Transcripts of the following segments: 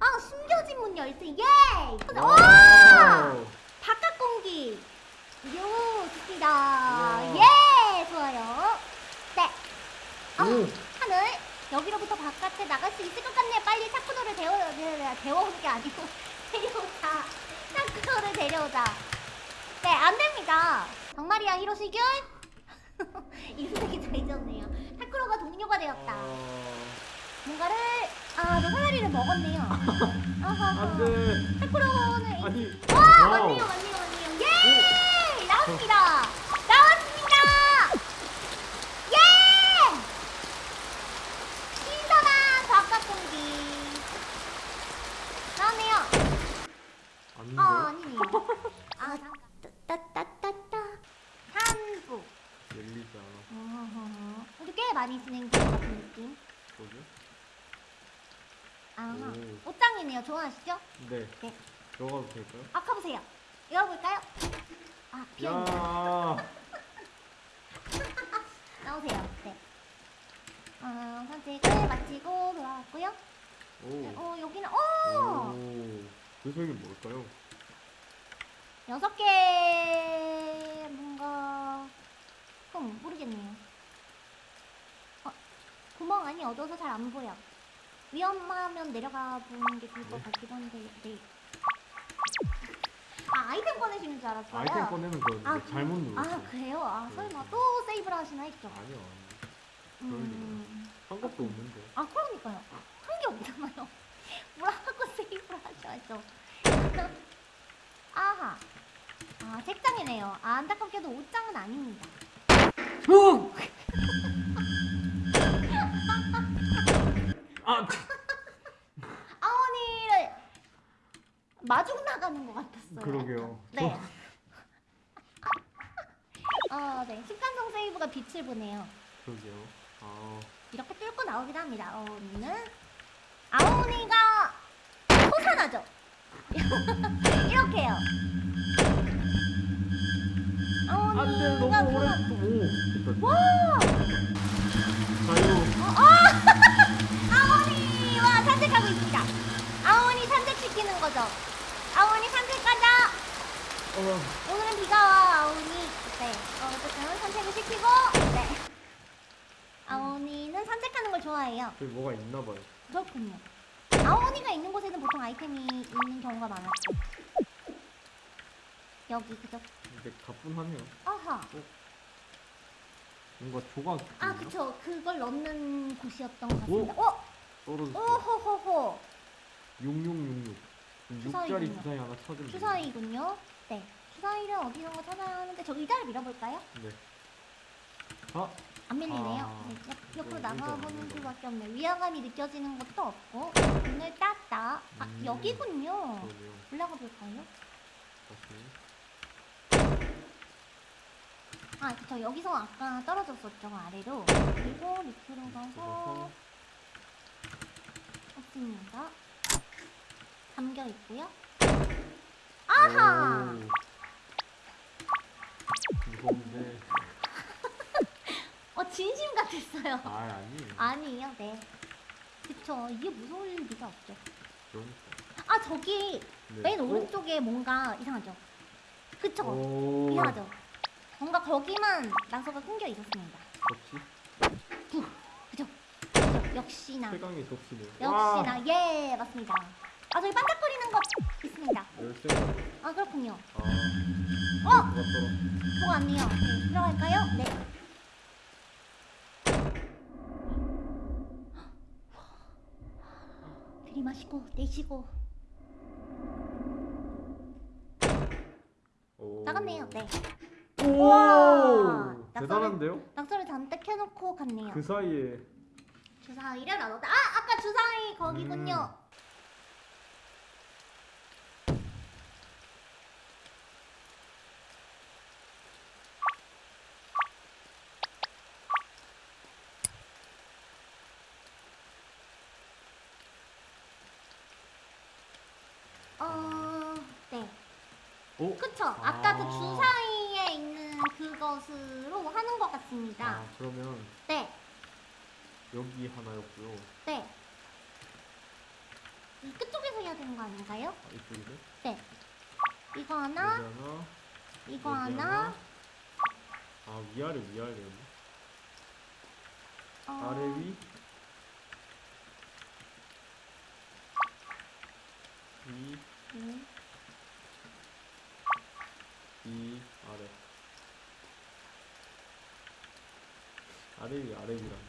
아 숨겨진 문 열쇠. 예! 오! Wow. 바깥 공기. 요 좋습니다. 예! 좋아요. 네. 아, 오. 하늘. 여기로부터 바깥에 나갈 수 있을 것 같네요. 빨리 타쿠로를 데워 네, 데워오는 게 아니고. 데려오자. 타쿠로를 데려오자. 네 안됩니다. 정말이야 히로시 군 이름 되게 잘 지었네요. 타쿠로가 동료가 되었다. 아, 뭔가를 아 너 사다리를 먹었네요. 아하하 안돼. 타쿠로는 아니. 와. 맞네요 맞네요 맞네요. 예 나왔습니다 나왔습니다 예 신선한 바깥 공기 나왔네요 안돼. 아 아니네요 아 잠깐 따따따따 산부 열리자. 어허허. 근데 꽤 많이 진행된 것 같은 느낌 뭐죠? 아 오. 옷장이네요 좋아하시죠? 네. 네. 들어가도 될까요? 아까 보세요 열어볼까요? 아 비어있네 야. 나오세요. 네. 어, 산책을 마치고 돌아왔고요. 오. 어, 여기는 어 오. 그 소리 뭘까요? 여섯 개 뭔가 음 모르겠네요. 어, 구멍 안이 어두워서 잘 안 보여. 위험하면 내려가 보는 게 좋을 것 같기도 한데 네. 아 아이템 꺼내시는 줄 알았어요. 아이템 꺼내는 거였는데 아, 잘못 그- 눌렀어요. 아 그래요? 아 설마 또 세이브를 하시나 했죠. 아니요. 아니요. 음. 한 것도 없는데. 아 그러니까요 한 게 없잖아요 뭐라고 세이브를 하셔야죠 아하 아 책장이네요 아, 안타깝게도 옷장은 아닙니다 아. 아원이를 마중 나가는 것 같았어요 그러게요. 네. 어, 네. 식간성 세이브가 빛을 보네요. 그러게요. 아. 이렇게 뚫고 나오긴 합니다. 아오니는 아오니가 솟아나죠. 이렇게요. 안돼 아오니가 너무 오래. 솟아- 오. 와! 자유. 어, 아! 아오니와 산책하고 있습니다. 아오니 산책시키는 거죠. 아오니 산책 가자. 어. 오늘은 비가 와 아오니. 네. 어, 어쨌든 산책을 시키고. 네. 아오니는 산책하는 걸 좋아해요. 저기 뭐가 있나 봐요. 그렇군요. 아오니가 있는 곳에는 보통 아이템이 있는 경우가 많았죠. 여기 그죠? 근데 가뿐하네요. 아하. 뭔가 조각. 아? 그쵸. 그걸 넣는 곳이었던 것 같습니다. 어? 떨어졌어. 오호호호. 6666. 주사위군요. 6자리 주사위 하나 찾으면. 주사위군요. 네. 주사위를 어디선가 찾아야 하는데 저 의자를 밀어볼까요? 네. 아, 안 밀리네요. 아, 네, 옆, 옆으로 네, 나가보는 수밖에 없네요. 위화감이 느껴지는 것도 없고 문을 땄다. 아 음. 여기군요. 그러네요. 올라가 볼까요? 다시. 아, 그쵸. 여기서 아까 떨어졌었죠, 아래로. 그리고 밑으로 가서 들어가서 없습니다. 잠겨 있고요. 아하! 오. 무서운데. 어, 진심 같았어요. 아, 아니에요. 아니에요, 네. 그쵸. 이게 무서울 리가 없죠. 그러니까. 아, 저기 네. 맨 어? 오른쪽에 뭔가 이상하죠? 그쵸? 오. 이상하죠? 뭔가 거기만 나서가 끊겨 있었습니다. 역시 그죠? 그죠? 역시나. 최강의 덕시네요. 역시나. 예, 맞습니다. 아, 저기 반짝거리는 것 있습니다. 아, 그렇군요. 아. 어? 뭐가 왔네요. 네, 들어갈까요? 네. 들이마시고 내쉬고 오. 나갔네요. 네. 오. 우와. 대단한데요? 낙서를 잔뜩 해놓고 갔네요. 그 사이에 주사위를 나눴다. 아, 아까 주사위 거기군요. 음. 어, 네. 오. 그쵸. 아 까 그 아. 주사위에 있는 그것으로 하는 것 같습니다. 아, 그러면 네, 여기 하나였고요. 네. 이 끝쪽에서 되는 거 아닌가요? 아, 이쪽이네. 네. 이거 하나, 하나. 이거 여기 하나. 아 위아래 위아래. 어, 아래 위. 위, 음, 위, 아래. 아래 위, 아래 위라네.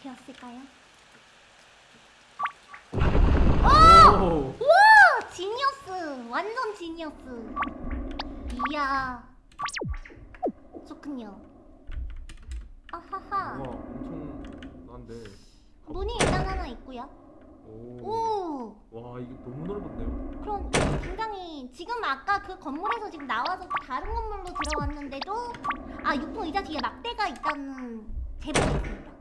되었을까요? 오! 우와! 지니어스! 완전 지니어스! 이야. 좋군요. 아하하. 우와, 엄청 난데. 문이 일단 하나 있고요. 오. 오! 와, 이게 너무 넓은데요? 그럼 굉장히 지금 아까 그 건물에서 지금 나와서 또 다른 건물로 들어왔는데도 아 육통 의자 뒤에 막대가 있다는 제보가 있습니다.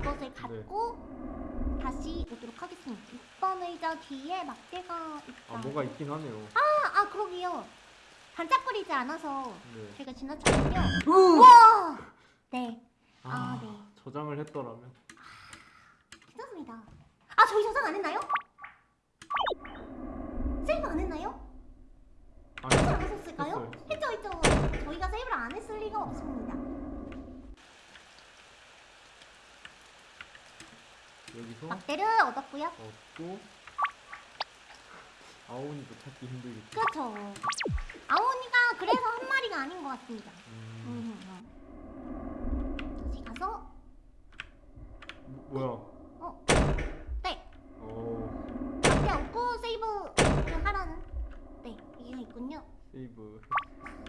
그것을 갖고 다시 오도록 하겠습니다. 6번 의자 뒤에 막대가 있다. 아, 뭐가 있긴 하네요. 아, 아 그러게요. 반짝거리지 않아서 네. 제가 지나쳤군요. 우와! 네, 아, 네. 저장을 했더라면. 괜찮습니다. 아 저희 저장 안 했나요? 세이브 안 했나요? 아니, 세이브 안 하셨을까요? 했죠, 했죠. 저희가 세이브를 안 했을 리가 없습니다. 여기서 막대를 얻었고요. 얻고 아오니도 찾기 힘들겠지. 그렇죠. 아오니가 그래서 한 마리가 아닌 것 같습니다. 음, 음, 음. 다시 가서 뭐- 뭐야? 어, 네, 어, 막대 얻고 세이브를 하라는 네 있군요. 세이브.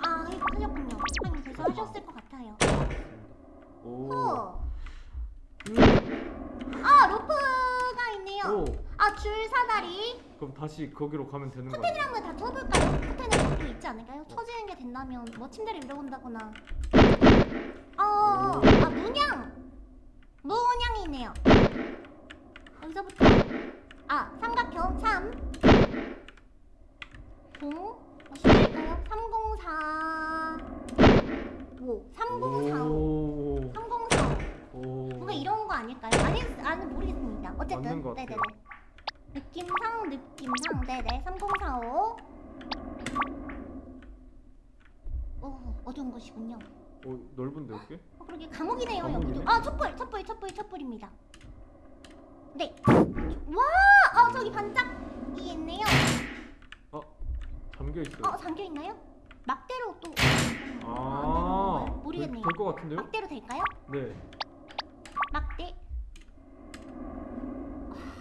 아, 하셨군요. 하긴 벌써 하셨을 것 같아요. 오. 호. 음. 아, 로프가 있네요. 오. 아, 줄 사다리. 그럼 다시 거기로 가면 되는 거 아니야? 커튼을 한번 다 쳐볼까요? 커튼에 것도 있지 않을까요? 쳐지는 게 된다면 뭐 침대를 잃어본다거나. 어, 아 문양. 문양이 있네요. 여기서부터 아 삼각형 3 0 어디일까요? 304 5 3045 오. 3045 오. 뭔가 이런 거 아닐까요? 아니, 아니 모르겠습니다. 어쨌든. 네네네. 느낌상 느낌상 네네 3045. 오 어두운 곳이군요. 오, 넓은데 여기? 어, 그러게 감옥이네요 감옥이네. 여기도. 아 촛불 촛불 촛불 촛불입니다. 네. 와, 어 저기 반짝이 있네요. 어, 잠겨 있어요. 어 잠겨 있나요? 막대로 또. 아, 건가요? 모르겠네요. 될것 같은데요? 막대로 될까요? 네. 막대.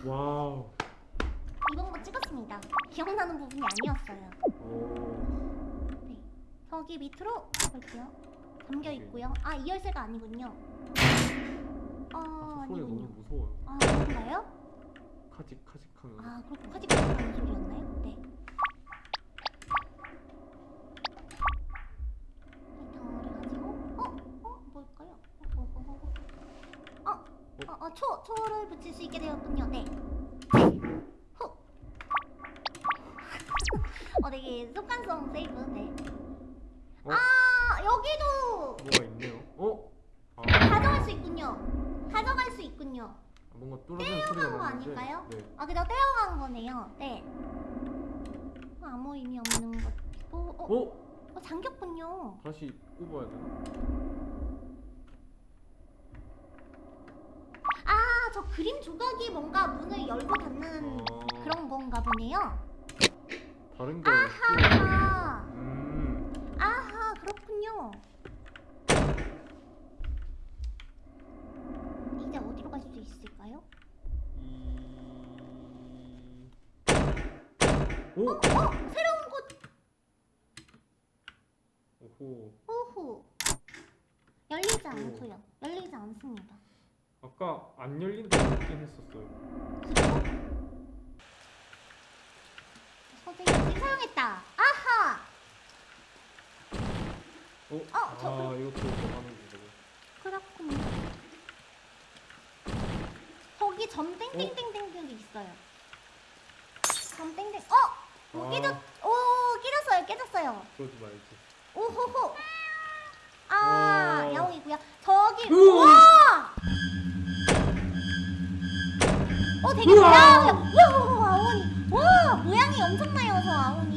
Wow. 이번 거 찍었습니다. 기억나는 부분이 아니었어요. 오. 네. 저기 밑으로 볼게요. 잠겨 있고요. 아, 이 열쇠가 아니군요. 어, 아, 저 소리. 너무 무서워요. 아, 그런가요? 카직 카직하는. 아, 그렇고 카직카직하는 소리였나요? 네. 이 덩어리 가지고 어? 어? 뭘까요? 어, 어, 어, 어. 어, 어, 어, 초, 초를 붙일 수 있게 되었군요. 네. 네. 후. 어, 되게 습관성 세이브. 네. 어? 아, 여기도 뭐가 있네요. 어? 아, 가져갈 수 있군요. 가져갈 수 있군요. 뭔가 뚫어지는 소리가 떼어간 거 나는데. 아닐까요? 네. 아, 그냥 떼어간 거네요. 네. 어, 아무 의미 없는 것도. 어, 어? 어, 잠겼군요. 다시 꼽아야 되나? 아, 저 그림 조각이 뭔가 문을 열고 닫는 아, 그런 건가 보네요. 다른 거. 아하, 음. 아하, 그렇군요. 이제 어디로 갈 수 있을까요? 이. 오. 어, 새로운 곳. 오호. 오호. 열리지 않고요. 열리지 않습니다. 아까 안 열린다고 했긴 했었어요. 선생님이 사용했다. 아하. 어? 어, 저 아, 이것도 뭐 하는 거고. 그렇군요. 거기 점 땡땡땡땡들이 있어요. 점 땡땡. 어? 뭐 아. 깨졌? 오 깨졌어요. 깨졌어요. 그러지 말지. 오호호. 아 오. 야옹이고요. 저기 우와. 어 되게 우와! 야, 우와 아오니. 와 모양이 엄청나요 저 아오니.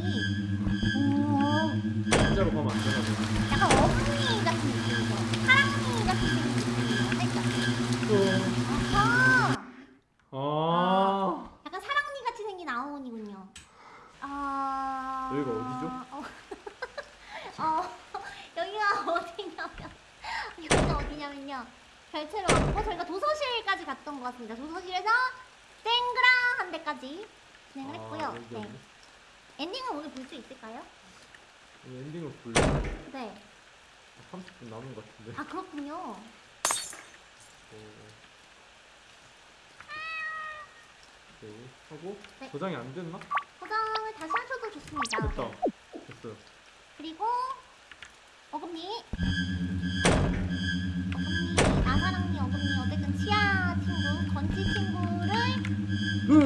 오 진짜로 안 되나 약간 어머니 같은 느낌이죠. 사랑니 같은 느낌이죠. 아하 아 약간 사랑니 같이 생긴 아오니군요. 아. 여기가 어디죠? 어, 어. 여기가 어디냐면 여기가 어디냐면요. 별채로 왔고 저희가 도서실까지 갔던 것 같습니다. 도서실에서 땡그랑 한 데까지 진행을 했고요 아, 여기 네. 없네. 엔딩은 오늘 볼 수 있을까요? 오늘 엔딩을 볼려 네. 30분 남은 것 같은데 아 그렇군요. 어. 오케이 하고 네. 저장이 안 됐나? 포장을 다시 하셔도 좋습니다. 됐다 네. 됐어요 그리고 어금니, 어금니, 아사랑니, 어금니 어쨌든 치아 친구, 건치 친구 를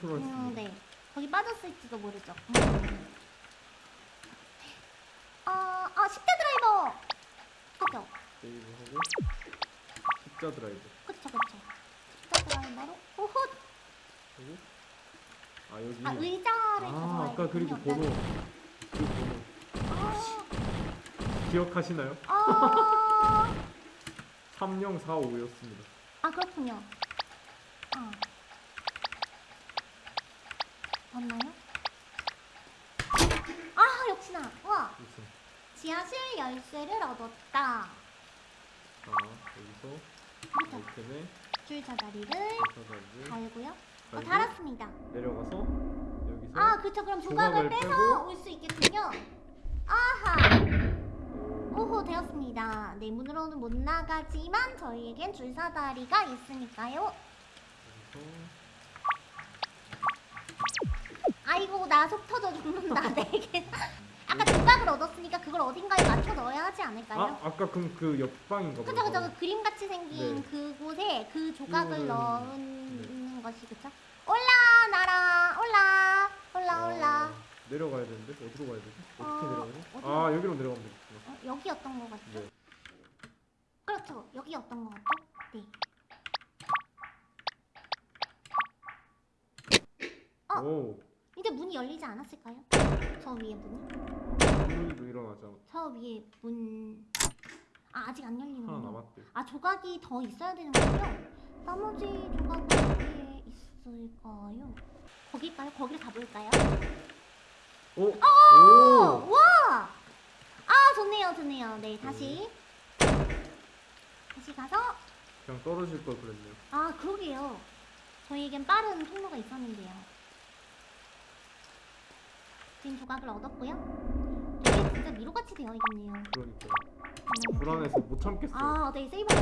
컨트롤했습니다 음, 네. 거기 빠졌을지도 모르죠. 음. 어, 어, 10대 드라이버. 그죠? 세이브하고 십자 드라이브 그쵸, 그쵸. 10대 드라이버로 호호. 하고 아 여기 아, 의자를 아, 아까 그리고 번호 그 번호 아, 기억하시나요? 아, 3045였습니다 아 그렇군요. 아. 맞나요? 아 역시나 와 무슨 지하실 열쇠를 얻었다. 자 여기서 그렇죠. 아이템에 줄자 자리를 찾아가지고 달고요. 어, 달았습니다. 내려가서 여기서 아 그렇죠. 그럼 조각을 조각을 빼서 올 수 있겠군요. 아하. 오, 오호 되었습니다. 네 문으로는 못 나가지만 저희에겐 줄사다리가 있으니까요. 여기서 아이고 나 속 터져 죽는다. 네. 아까 조각을 얻었으니까 그걸 어딘가에 맞춰 넣어야 하지 않을까요? 아 아까 그럼 그 옆방인가 그죠 봐요 그죠 그 그림 같이 생긴 네. 그곳에 그 조각을 이거는- 넣는 것이 그쵸? 올라 나라 올라 올라 올라 아, 내려가야 되는데 어디로 가야 되지? 어떻게 어, 내려가지? 어디로? 아 여기로 내려가면 되겠구나 어, 여기였던 것 같죠? 네 그렇죠 여기였던 것 같죠? 네 어. 오 이제 문이 열리지 않았을까요? 저 위에 문이? 일어나지 않았 저 위에 문... 아 아직 안 하나 열리는군요 남았대 아 조각이 더 있어야 되는 거죠? 나머지 조각은 어디에 있을까요? 거기일까요? 거기를 가볼까요? 오! 어, 오! 와! 아 좋네요 좋네요 네 다시 다시 가서 그냥 떨어질 걸 그랬네요 아 그러게요 저희에겐 빠른 통로가 있었는데요 지금 조각을 얻었고요 진짜 미로같이 되어 있네요 그러니까 음. 불안해서 못 참겠어요 아, 네, 세이버가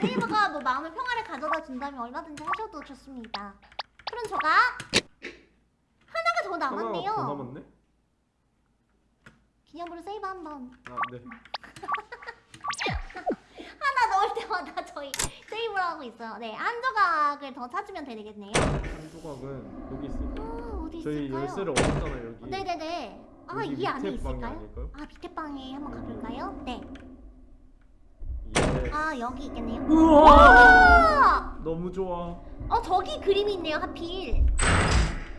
세이버가 뭐 마음의 평화를 가져다 준다면 얼마든지 하셔도 좋습니다. 푸른 조각 하나가 더 남았네요. 하나가 더 남았네? 기념으로 세이버 한번 아 네 하나 넣을 때마다 저희 세이브를 하고 있어요. 네, 한 조각을 더 찾으면 되겠네요. 한 조각은 여기 아, 어디 저희 있을까요? 열쇠를 얻었잖아요 여기 네네네. 아, 여기 이 안에 밑에 방이 있을까요? 아닐까요? 아, 밑에 방에 한번 가볼까요? 네. 예 아, 여기 있겠네요. 우와 와! 너무 좋아 어, 저기 그림이 있네요, 하필.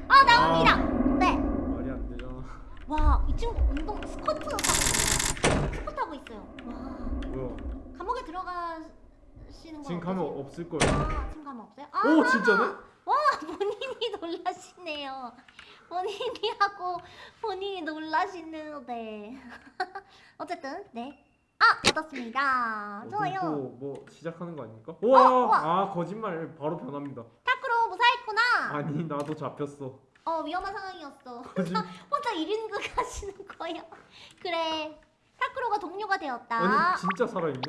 아, 나옵니다. 네. 말이 안 되잖아 와, 이 친구 운동 스쿼트 하고 있어요. 스쿼트 하고 있어요. 와, 뭐야 감옥에 들어가시는 건 지금 어떠세요? 없을 거예요 아, 지금 가면 없어요? 아, 오 진짜네? 와, 본인이 놀라시네요. 본인이 하고 본인이 놀라시는 네. 어쨌든 네. 아, 얻었습니다. 좋아요. 또뭐 시작하는 거 아닙니까? 우와 우와. 아 거짓말 바로 변합니다 타크로 무사했구나. 아니 나도 잡혔어 어, 위험한 상황이었어. 거짓 혼자 1인극 하시는 거예요. 그래. 타크로가 동료가 되었다. 아니 진짜 살아있네?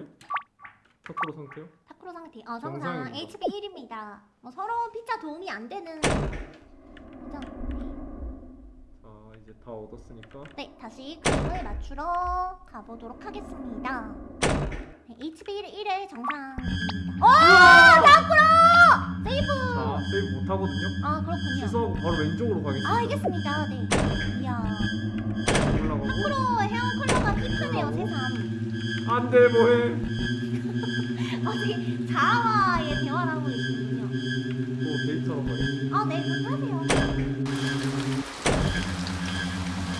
타쿠로 상태요? 타쿠로 상태. 어, 정상. 정상입니다. HB 1입니다. 뭐 서로 피자 도움이 안 되는. 자 이제 다 얻었으니까 네, 다시 그림을 맞추러 가보도록 하겠습니다. 네, HB 1의 정상입니다. 오! 타쿠로! 세이브! 자 세이브 못 하거든요. 아, 그렇군요. 취소하고 바로 왼쪽으로 가겠습니다. 아, 알겠습니다. 네. 이야. 올라가고 타쿠로 hair color가 hip하네요, 새삼. 안돼 뭐해? 어, 되게 자아와의 대화를 하고 계시군요. 또 데이트하러 가겠습니다. 아, 네, 그렇게 하세요.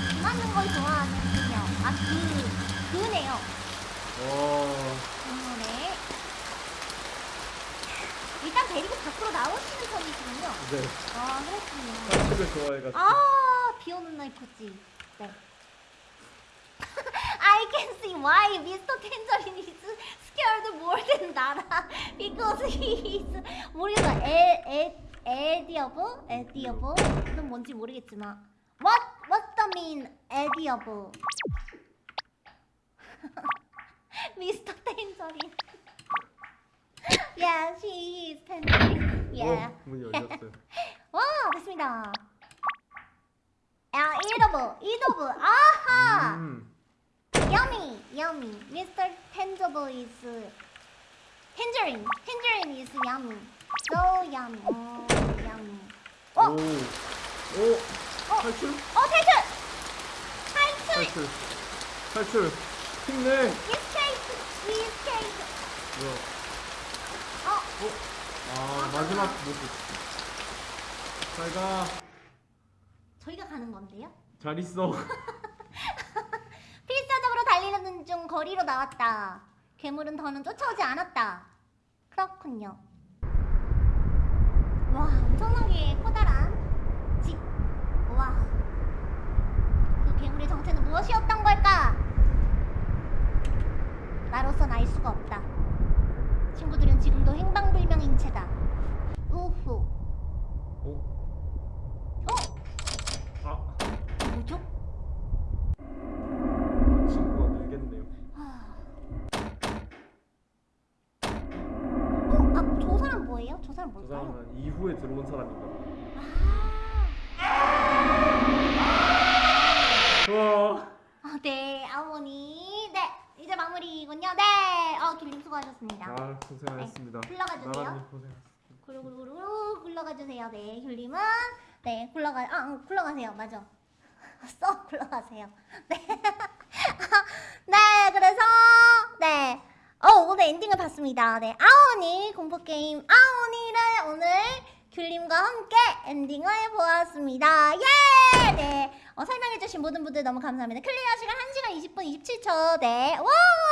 비 맞는 걸 좋아하는군요. 아, 그, 그네요. 와 어, 네. 일단 데리고 밖으로 나오시는 편이시군요. 네. 아, 그렇군요. 산책을 좋아해가지고. 아, 비 오는 날 컸지. 네. I can see why Mr. Tangerine is scared more than Nara because he is 모르겠어. 에, 에, 에디어브? 에디어브는 뭔지 모르겠지만 What What's the mean 에디어브? Mr. Tangerine. yeah, she is Tangerine. Yeah. 어, 문이 열렸어요. 와 됐습니다. 아 이더블 이더블 아하 음. Yummy yummy Mr. Tangible is tangerine tangerine is yummy so yummy 어 yummy 오. 어? 오. 어? 탈출? 어 탈출 탈출 탈출. 탈출. 힘내. escape escape 뭐야? 어아 마지막 모습. 잘 가. 저희가 가는 건데요 잘 있어. 달리는 중 거리로 나왔다. 괴물은 더는 쫓아오지 않았다. 그렇군요. 와, 엄청나게 커다란 집. 와. 그 괴물의 정체는 무엇이었던 걸까? 나로선 알 수가 없다. 친구들은 지금도 행방불명인 채다. 우후. 어? 어? 아 뭐죠? 친구가 늘겠네요. 하... 어? 아, 저 사람 사람 뭘까요? 사람은 이후에 들어온 사람인가 봐. 아, 와. 아, 네, 어머니. 네, 이제 마무리군요. 네, 어, 길님 수고하셨습니다. 아 고생하셨습니다. 굴러가 주세요. 나라님 고생하셨습니다. 구루구루구루 굴러가 주세요. 네, 귤님은 네, 굴러가 아, 응, 굴러가세요. 맞아. 써 굴러가세요. 네. 네, 그래서 네. 어, 오늘 엔딩을 봤습니다. 네. 아오오니 공포 게임 아오오니를 오늘 귤님과 함께 엔딩을 보았습니다. 예! 네. 어, 설명해주신 모든 분들 너무 감사합니다. 클리어 시간 1시간 20분 27초. 네. 와!